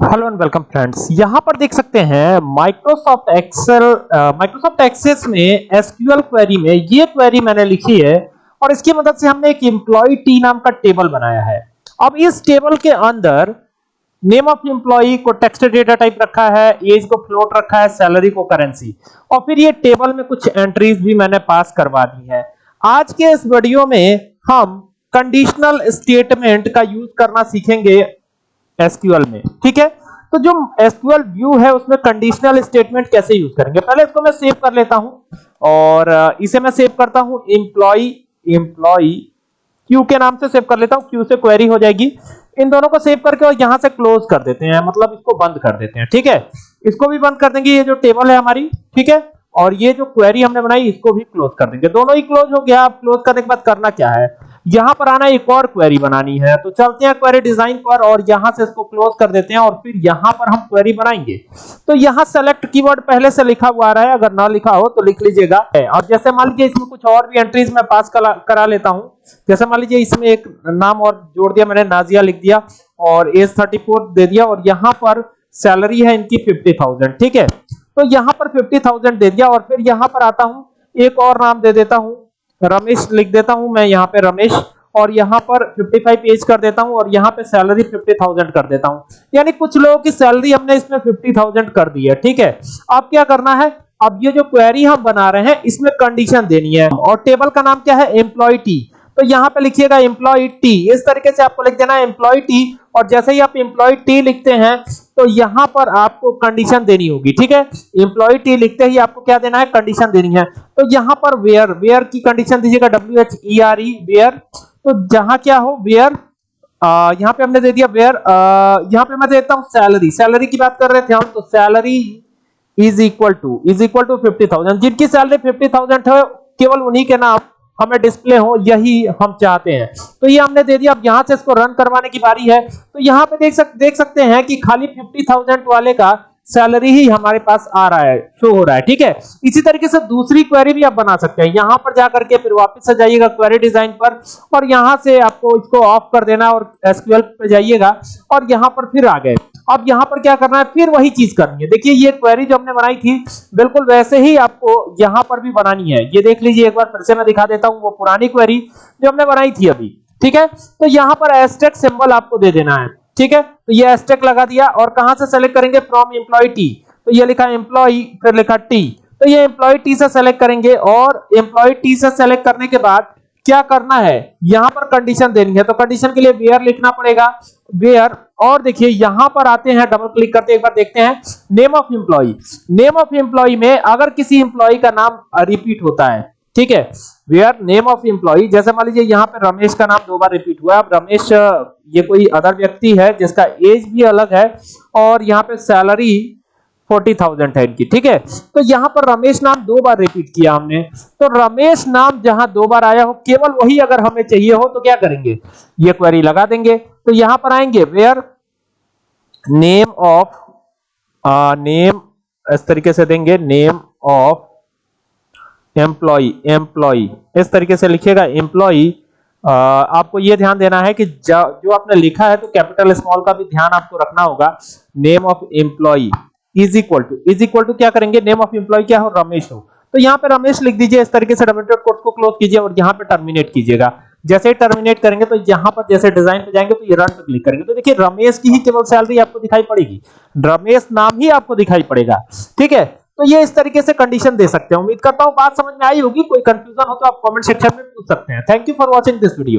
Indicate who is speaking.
Speaker 1: Hello and welcome friends यहाँ पर देख सकते हैं माइक्रोसॉफ्ट एक्सेल माइक्रोसॉफ्ट एक्सेस में एसक्यूएल क्वेरी में ये क्वेरी मैंने लिखी है और इसकी मदद से हमने एक एम्प्लॉय टी नाम का टेबल बनाया है। अब इस टेबल के अंदर नेम ऑफ़ एम्प्लॉय को टेक्स्ट डेटा टाइप रखा है एज को फ्लोट रखा है सैलरी को करेंसी और फिर ये टेबल में कुछ एंट्रीज भी मैंने पास करवा दी है। आज के इस वीडियो में हम कंडीशनल स्टेटमेंट का यूज़ करना सीखेंगे। एसक्यूएल में, ठीक है? तो जो एसक्यूएल व्यू है, उसमें कंडीशनल स्टेटमेंट कैसे यूज़ करेंगे? पहले इसको मैं सेव कर लेता हूँ और इसे मैं सेव करता हूँ एम्प्लॉय एम्प्लॉय क्यू के नाम से सेव कर लेता हूँ क्यू से क्वेरी हो जाएगी। इन दोनों को सेव करके और यहाँ से क्लोज कर देते हैं मतलब इसको बंद कर देते हैं, ठीक है? इसको भी बंद कर देंगे, ये जो टेबल है हमारी, ठीक है? और ये जो क्वेरी हमने बनाई, इसको भी क्लोज कर देंगे। दोनों ही क्लोज हो गया, अब क्लोज करने के बाद करना क्या है? यहाँ पर आना एक और क्वेरी बनानी है। तो चलते हैं क्वेरी डिज़ाइन पर और यहाँ से इसको क्लोज कर देते हैं और फिर यहाँ पर हम क्वेरी बनाएँगे। तो यहाँ सेलेक्ट कीवर्ड पहले से लिखा हुआ आ रहा है। अगर ना लिखा हो तो लिख लीजिएगा। और जैसे मान लीजिए इसमें कुछ और भी एंट्रीज मैं पास करा लेता हूँ। जैसे मान लीजिए इसमें एक नाम और जोड़ दिया, मैंने नाजिया लिख दिया और एज 34 दे दिया और यहाँ पर सैलरी है इनकी 50000 ठीक है? तो यहाँ पर 50000 दे दिया और फिर यहाँ पर आता हूँ, एक और नाम दे देता हूँ। रमेश लिख देता हूँ मैं यहाँ पे रमेश और यहाँ पर 55 पेज कर देता हूँ और यहाँ पे सैलरी 50,000 कर देता हूँ। यानी कुछ लोगों की सैलरी हमने इसमें 50,000 कर दी है ठीक है? अब क्या करना है? अब ये जो क्वेरी हम बना रहे हैं इसमें कंडीशन देनी है। और टेबल का नाम क्या है? एम्प्लॉय टी तो यहाँ पे लिखिएगा एम्प्लॉय टी इस तरीके से आपको लिख देना है एम्प्लॉय टी और जैसे ही आप एम्प्लॉय टी लिखते हैं तो यहाँ पर आपको कंडीशन देनी होगी, ठीक है? एम्प्लॉय टी लिखते ही आपको क्या देना है? कंडीशन देनी है। तो यहाँ पर वेयर वेयर की कंडीशन दीजिएगा W H E R E where तो जहाँ क्या हो? वेयर यहाँ पे हमने दे दिया वेयर यहाँ पे मैं देता हूँ सैलरी सैलरी की बात कर रहे थे हम तो salary is equal to is equal to fifty thousand जिनकी सैलरी फिफ्टी थाउज़ेंड है, केवल उन्हीं के नाम हमें डिस्प्ले हो यही हम चाहते हैं। तो ये हमने दे दिया। अब यहाँ से इसको रन करवाने की बारी है। तो यहाँ पे देख सक देख सकते हैं कि खाली 50,000 वाले का सैलरी ही हमारे पास आ रहा है शो हो रहा है ठीक है? इसी तरीके से दूसरी क्वेरी भी आप बना सकते हैं। यहाँ पर जाकर के फिर वापस से जाइएगा क्वेरी डिज़ाइन पर और यहाँ से आपको इसको ऑफ़ कर देना और एसक्यूएल पे जाइएगा और यहाँ पर फिर आ गए। अब यहाँ पर क्या करना है? फिर वही चीज़ करनी है। देखिए, ये क्वेरी जो हमने बनाई थी, बिल्कुल वैसे ही आपको यहाँ पर भी बनानी है। ये देख लीजिए, एक बार फिर से मैं दिखा देता हूँ वो पुरानी क्वेरी जो हमने बनाई थी अभी। ठीक है? तो यहाँ पर एस्टेक सिंबल आपको दे देना है। ठीक है? तो ये एस्टेक लगा दिया और कहाँ से सेलेक्ट करेंगे? फ्रॉम एम्प्लॉय टी तो ये लिखा एम्प्लॉय फिर लिखा टी तो ये एम्प्लॉय टी से सेलेक्ट करेंगे और एम्प्लॉय टी से सेलेक्ट करने के बाद क्या करना है? यहाँ पर कंडीशन देनी है। तो कंडीशन के लिए वेयर लिखना पड़ेगा। वेयर और देखिए यहाँ पर आते हैं डबल क्लिक करते एक बार देखते हैं। Name of employ name of employ में अगर किसी एम्प्लॉय का नाम रिपीट होता है, ठीक है? वेयर नेम ऑफ़ एम्प्लॉय जैसे मान लीजिए यहाँ पे रमेश का नाम दो बार रिपीट हुआ, अब रमेश, ये कोई अदर व्यक्ति है जिसका एज भी अलग है और यहाँ पे सैलरी फोर्टी थाउज़ेंड है इनकी, ठीक है? तो यहाँ पर रमेश नाम दो बार रिपीट किया हमने। तो रमेश नाम जहाँ दो बार आया हो, केवल वही अगर हमें चाहिए हो तो क्या करेंगे? ये क्वेरी लगा देंगे। तो यहाँ पर आएँगे वेयर नेम ऑफ़ नेम इस तरीके से देंगे नेम ऑफ़ एम्प्लॉय एम्प्लॉय इस तरीके से लिखिएगा एम्प्लॉय आपको यह ध्यान देना है कि जो आपने लिखा है तो कैपिटल स्मॉल का भी ध्यान आपको रखना होगा। Name of employ is equal to is equal to क्या करेंगे? नेम ऑफ़ एम्प्लॉय क्या हो? रमेश हो। तो यहाँ पे रमेश लिख दीजिए, इस तरीके से डबल कोर्स को क्लोज कीजिए और यहाँ पे टर्मिनेट कीजिएगा। जैसे ही टर्मिनेट करेंगे तो यहाँ पर जैसे डिज़ाइन पे जाएँगे तो ये रन पे क्लिक करेंगे। तो देखिए रमेश की ही केवल सैलरी आपको दिखाई पड़ेगी। रमेश नाम ही आपको दिखाई पड़ेगा। ठीक है? तो ये इस तरीके से कंडीशन दे सकते हैं। उम्मीद करता हूँ बात समझ में आई होगी। कोई कंफ्यूजन हो तो आप कमेंट सेक्शन में पूछ सकते हैं। Thank you for watching this video